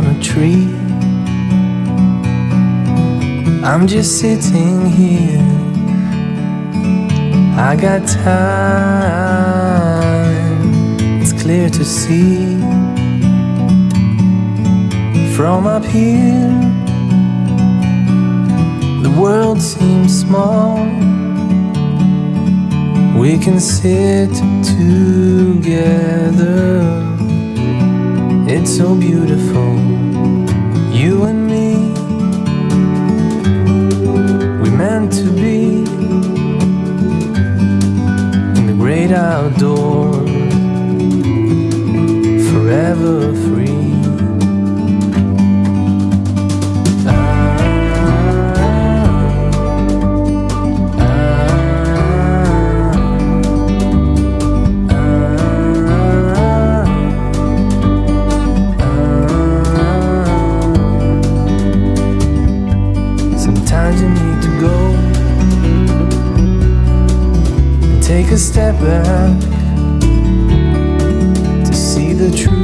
on a tree. I'm just sitting here. I got time, it's clear to see. From up here, the world seems small. We can sit together. It's so beautiful, to step back to see the truth.